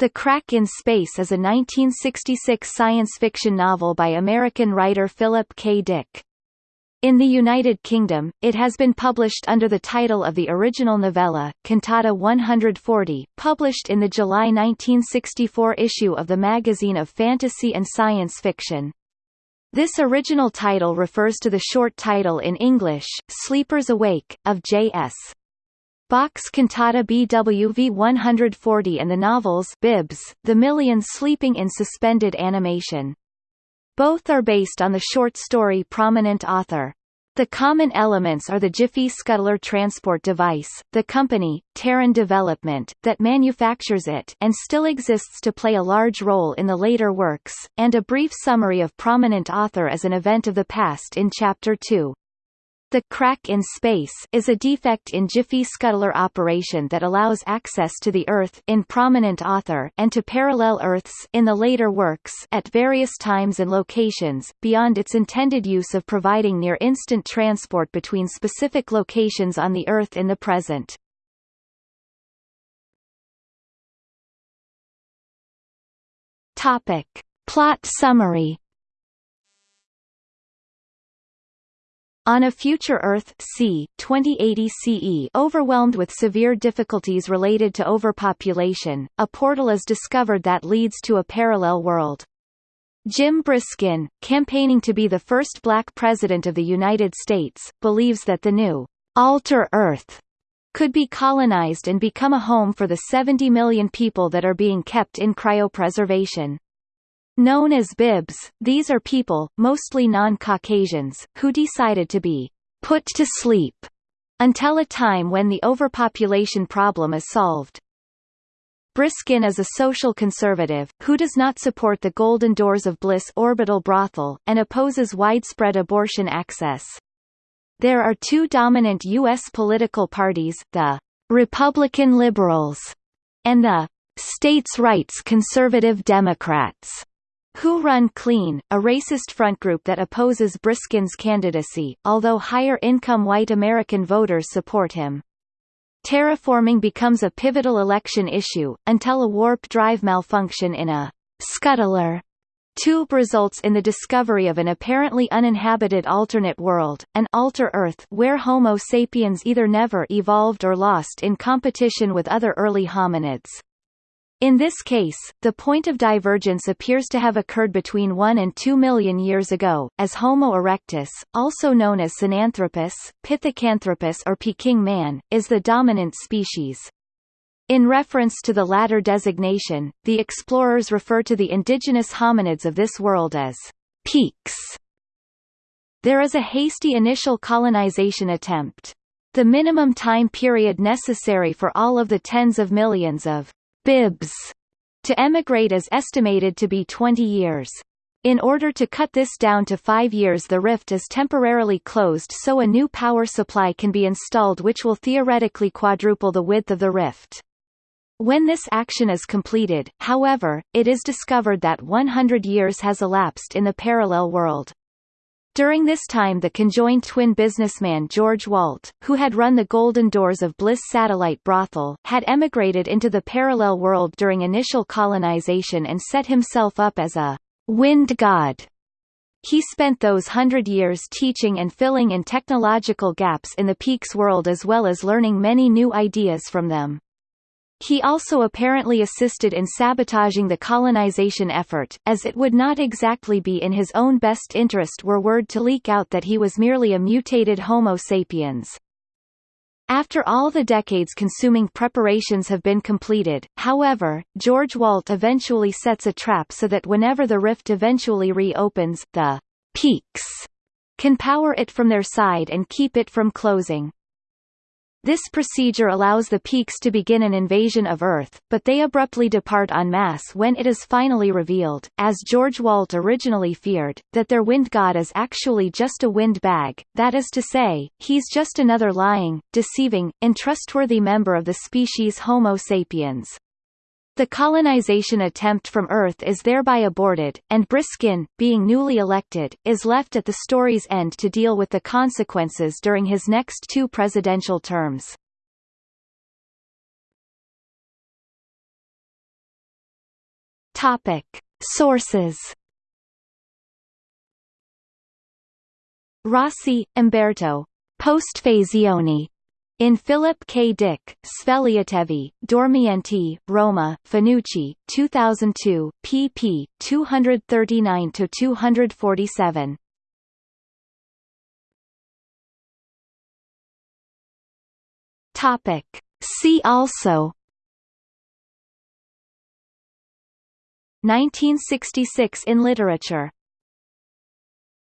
The Crack in Space is a 1966 science fiction novel by American writer Philip K. Dick. In the United Kingdom, it has been published under the title of the original novella, Cantata 140, published in the July 1964 issue of the Magazine of Fantasy and Science Fiction. This original title refers to the short title in English, Sleepers Awake, of J.S. Bach's cantata BWV 140 and the novels Bibs, The Millions Sleeping in Suspended Animation. Both are based on the short story Prominent Author. The common elements are the Jiffy Scuttler transport device, the company, Terran Development, that manufactures it and still exists to play a large role in the later works, and a brief summary of Prominent Author as an event of the past in Chapter 2. The crack in space is a defect in Jiffy scuttler operation that allows access to the Earth in prominent author and to parallel Earths in the later works at various times and locations, beyond its intended use of providing near-instant transport between specific locations on the Earth in the present. Topic. Plot summary On a future Earth c. 2080 CE overwhelmed with severe difficulties related to overpopulation, a portal is discovered that leads to a parallel world. Jim Briskin, campaigning to be the first black president of the United States, believes that the new alter Earth could be colonized and become a home for the 70 million people that are being kept in cryopreservation. Known as Bibs, these are people, mostly non-Caucasians, who decided to be put to sleep until a time when the overpopulation problem is solved. Briskin is a social conservative, who does not support the Golden Doors of Bliss orbital brothel, and opposes widespread abortion access. There are two dominant U.S. political parties, the Republican Liberals and the States' Rights Conservative Democrats. Who Run Clean, a racist front group that opposes Briskin's candidacy, although higher-income white American voters support him. Terraforming becomes a pivotal election issue, until a warp drive malfunction in a scuttler tube results in the discovery of an apparently uninhabited alternate world, an alter Earth where Homo sapiens either never evolved or lost in competition with other early hominids. In this case, the point of divergence appears to have occurred between 1 and 2 million years ago, as Homo erectus, also known as Sinanthropus, Pithecanthropus or Peking man, is the dominant species. In reference to the latter designation, the explorers refer to the indigenous hominids of this world as peaks. There is a hasty initial colonization attempt. The minimum time period necessary for all of the tens of millions of bibs to emigrate is estimated to be 20 years. In order to cut this down to five years the rift is temporarily closed so a new power supply can be installed which will theoretically quadruple the width of the rift. When this action is completed, however, it is discovered that 100 years has elapsed in the parallel world. During this time the conjoined twin businessman George Walt, who had run the Golden Doors of Bliss satellite brothel, had emigrated into the parallel world during initial colonization and set himself up as a wind god. He spent those hundred years teaching and filling in technological gaps in the Peaks world as well as learning many new ideas from them. He also apparently assisted in sabotaging the colonization effort, as it would not exactly be in his own best interest were word to leak out that he was merely a mutated Homo sapiens. After all the decades consuming preparations have been completed, however, George Walt eventually sets a trap so that whenever the rift eventually reopens, the peaks can power it from their side and keep it from closing. This procedure allows the peaks to begin an invasion of Earth, but they abruptly depart en masse when it is finally revealed, as George Walt originally feared, that their wind god is actually just a wind bag, that is to say, he's just another lying, deceiving, untrustworthy member of the species Homo sapiens. The colonization attempt from Earth is thereby aborted, and Briskin, being newly elected, is left at the story's end to deal with the consequences during his next two presidential terms. Topic. Sources Rossi, Umberto. Postfazioni. In Philip K. Dick, Svegliatevi, Dormienti, Roma, Fanucci, 2002, pp. 239–247. Topic. See also 1966 in literature